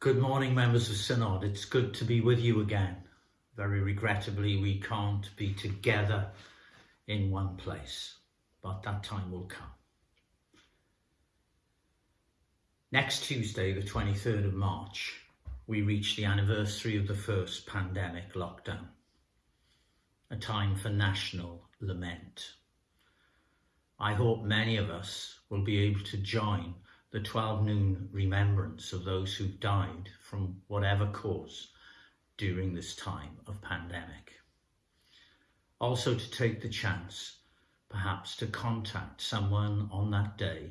Good morning, members of Synod. It's good to be with you again. Very regrettably, we can't be together in one place, but that time will come. Next Tuesday, the 23rd of March, we reach the anniversary of the first pandemic lockdown, a time for national lament. I hope many of us will be able to join the 12 noon remembrance of those who died from whatever cause during this time of pandemic. Also to take the chance perhaps to contact someone on that day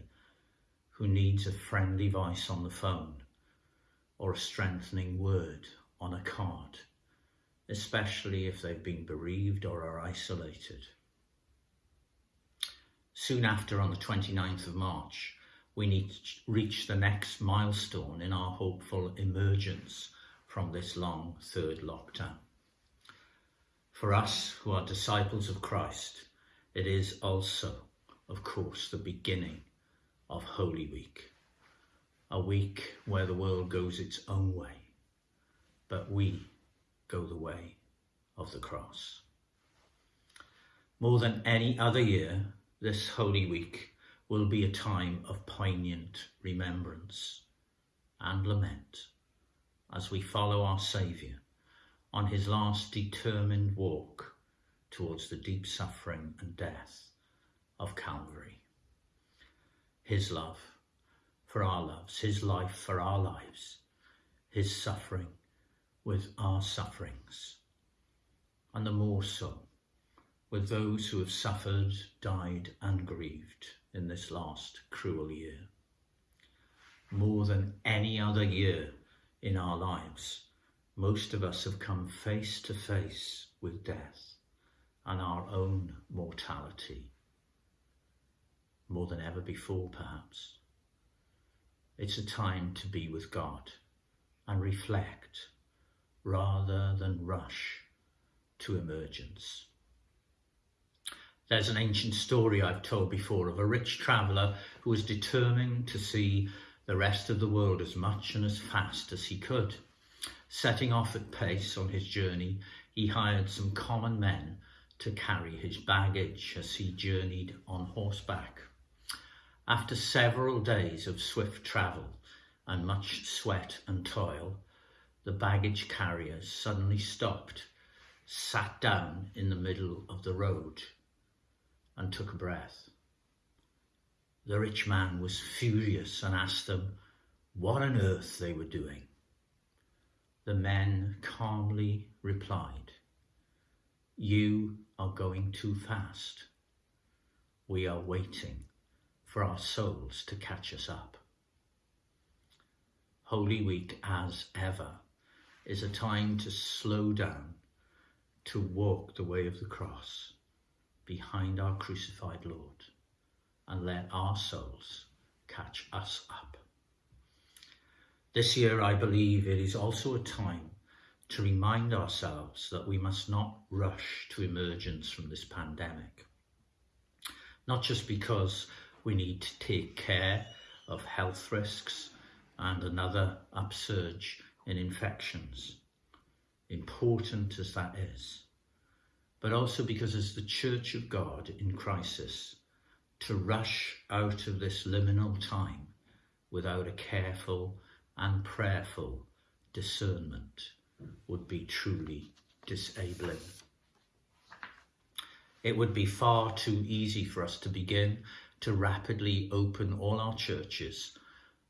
who needs a friendly voice on the phone or a strengthening word on a card, especially if they've been bereaved or are isolated. Soon after, on the 29th of March, we need to reach the next milestone in our hopeful emergence from this long third lockdown. For us who are disciples of Christ, it is also, of course, the beginning of Holy Week, a week where the world goes its own way, but we go the way of the cross. More than any other year, this Holy Week will be a time of poignant remembrance and lament as we follow our Saviour on his last determined walk towards the deep suffering and death of Calvary. His love for our loves, his life for our lives, his suffering with our sufferings, and the more so with those who have suffered, died, and grieved in this last cruel year. More than any other year in our lives, most of us have come face to face with death and our own mortality. More than ever before, perhaps. It's a time to be with God and reflect rather than rush to emergence. There's an ancient story I've told before of a rich traveller who was determined to see the rest of the world as much and as fast as he could. Setting off at pace on his journey, he hired some common men to carry his baggage as he journeyed on horseback. After several days of swift travel and much sweat and toil, the baggage carriers suddenly stopped, sat down in the middle of the road and took a breath. The rich man was furious and asked them what on earth they were doing. The men calmly replied, You are going too fast. We are waiting for our souls to catch us up. Holy Week, as ever, is a time to slow down, to walk the way of the cross behind our crucified Lord and let our souls catch us up. This year, I believe it is also a time to remind ourselves that we must not rush to emergence from this pandemic. Not just because we need to take care of health risks and another upsurge in infections, important as that is, but also because as the Church of God in crisis, to rush out of this liminal time without a careful and prayerful discernment would be truly disabling. It would be far too easy for us to begin to rapidly open all our churches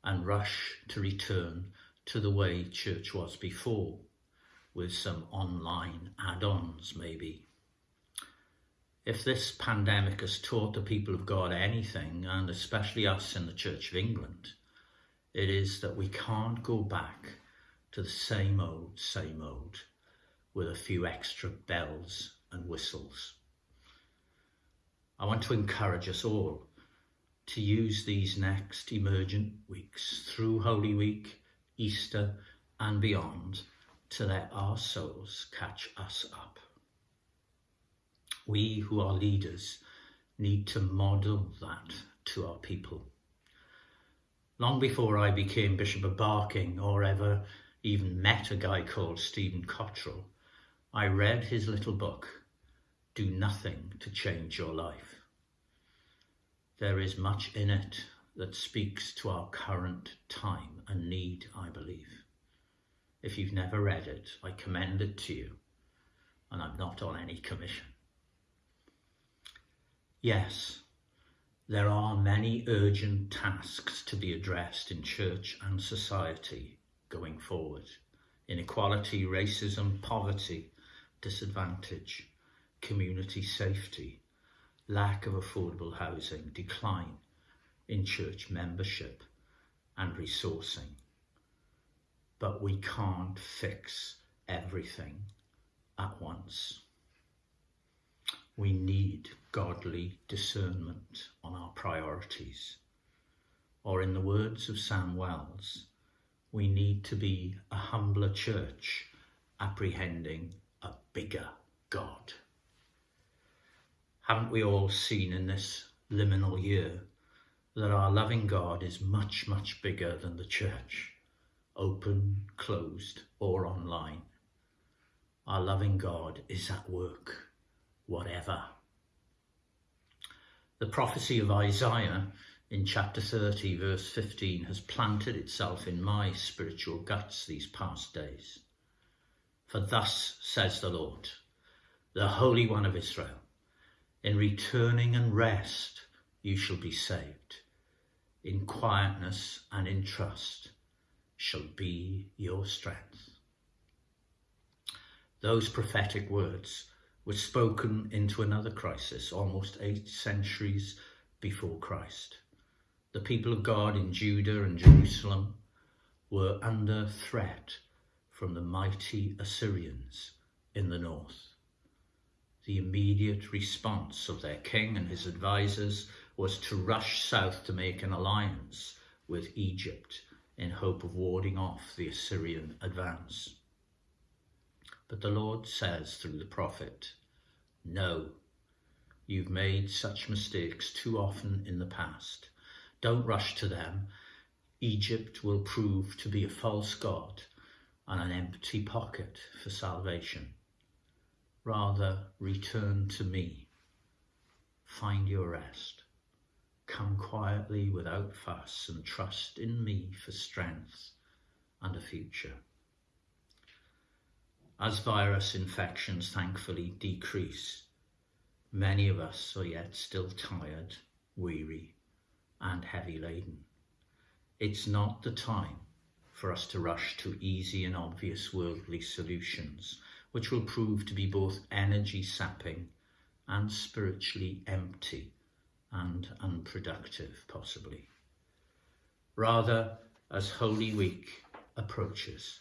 and rush to return to the way church was before, with some online add-ons maybe. If this pandemic has taught the people of God anything, and especially us in the Church of England, it is that we can't go back to the same old, same old, with a few extra bells and whistles. I want to encourage us all to use these next emergent weeks through Holy Week, Easter and beyond to let our souls catch us up we who are leaders need to model that to our people. Long before I became Bishop of Barking or ever even met a guy called Stephen Cottrell, I read his little book, Do Nothing to Change Your Life. There is much in it that speaks to our current time and need, I believe. If you've never read it, I commend it to you, and I'm not on any commission. Yes, there are many urgent tasks to be addressed in church and society going forward. Inequality, racism, poverty, disadvantage, community safety, lack of affordable housing, decline in church membership and resourcing. But we can't fix everything at once. We need godly discernment on our priorities. Or in the words of Sam Wells, we need to be a humbler church apprehending a bigger God. Haven't we all seen in this liminal year that our loving God is much, much bigger than the church, open, closed, or online? Our loving God is at work whatever. The prophecy of Isaiah in chapter 30, verse 15, has planted itself in my spiritual guts these past days. For thus says the Lord, the Holy One of Israel, in returning and rest you shall be saved. In quietness and in trust shall be your strength. Those prophetic words was spoken into another crisis almost eight centuries before Christ. The people of God in Judah and Jerusalem were under threat from the mighty Assyrians in the north. The immediate response of their king and his advisers was to rush south to make an alliance with Egypt in hope of warding off the Assyrian advance. But the Lord says through the prophet, No, you've made such mistakes too often in the past. Don't rush to them. Egypt will prove to be a false god and an empty pocket for salvation. Rather, return to me. Find your rest. Come quietly without fuss and trust in me for strength and a future. As virus infections thankfully decrease, many of us are yet still tired, weary, and heavy laden. It's not the time for us to rush to easy and obvious worldly solutions, which will prove to be both energy sapping and spiritually empty and unproductive, possibly. Rather, as Holy Week approaches,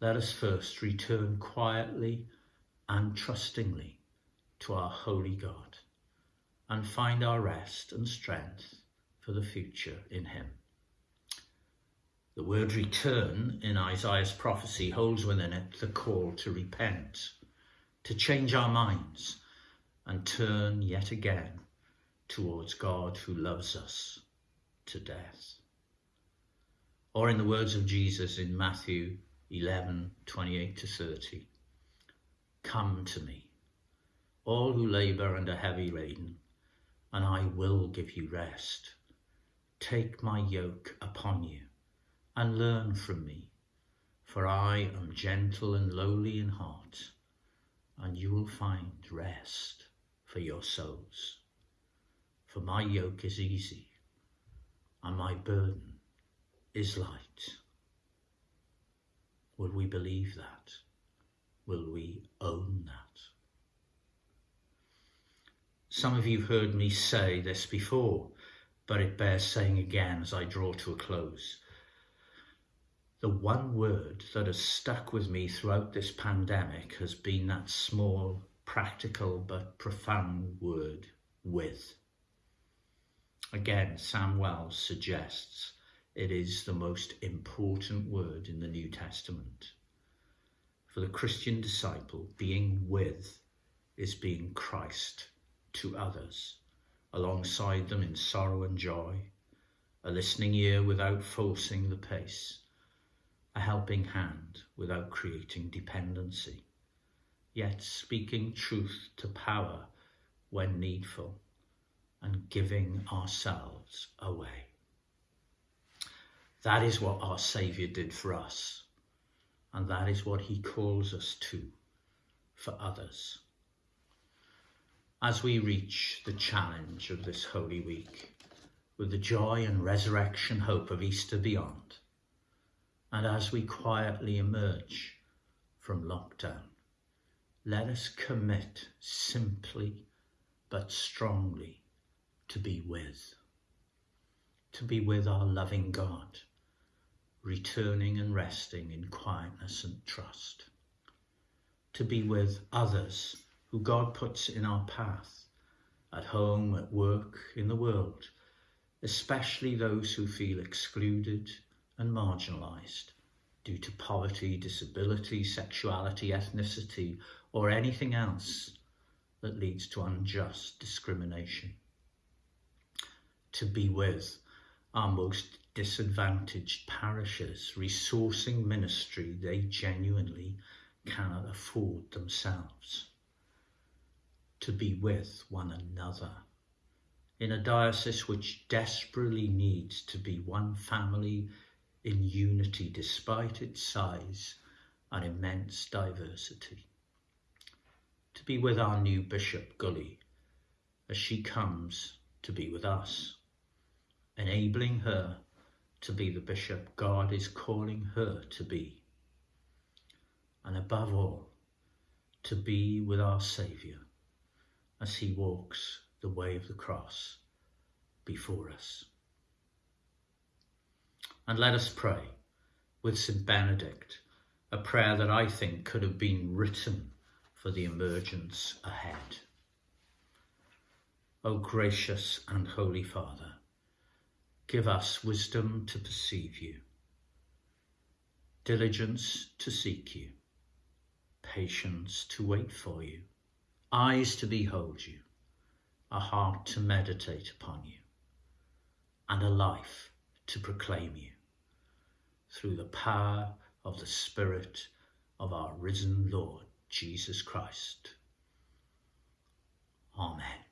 let us first return quietly and trustingly to our holy God and find our rest and strength for the future in him. The word return in Isaiah's prophecy holds within it the call to repent, to change our minds and turn yet again towards God who loves us to death. Or in the words of Jesus in Matthew 11, 28 to 30. Come to me, all who labour and are heavy laden, and I will give you rest. Take my yoke upon you, and learn from me, for I am gentle and lowly in heart, and you will find rest for your souls. For my yoke is easy, and my burden is light. Will we believe that? Will we own that? Some of you have heard me say this before, but it bears saying again as I draw to a close. The one word that has stuck with me throughout this pandemic has been that small, practical, but profound word, with. Again, Sam Wells suggests it is the most important word in the New Testament. For the Christian disciple, being with is being Christ to others, alongside them in sorrow and joy, a listening ear without forcing the pace, a helping hand without creating dependency, yet speaking truth to power when needful and giving ourselves away. That is what our Saviour did for us, and that is what he calls us to for others. As we reach the challenge of this Holy Week, with the joy and resurrection hope of Easter beyond, and as we quietly emerge from lockdown, let us commit simply but strongly to be with, to be with our loving God, returning and resting in quietness and trust, to be with others who God puts in our path, at home, at work, in the world, especially those who feel excluded and marginalised due to poverty, disability, sexuality, ethnicity, or anything else that leads to unjust discrimination. To be with our most disadvantaged parishes, resourcing ministry they genuinely cannot afford themselves. To be with one another in a diocese which desperately needs to be one family in unity despite its size and immense diversity. To be with our new Bishop Guli as she comes to be with us, enabling her to be the bishop God is calling her to be. And above all, to be with our Saviour as he walks the way of the cross before us. And let us pray with St. Benedict, a prayer that I think could have been written for the emergence ahead. O gracious and holy Father, give us wisdom to perceive you, diligence to seek you, patience to wait for you, eyes to behold you, a heart to meditate upon you, and a life to proclaim you. Through the power of the Spirit of our risen Lord Jesus Christ. Amen.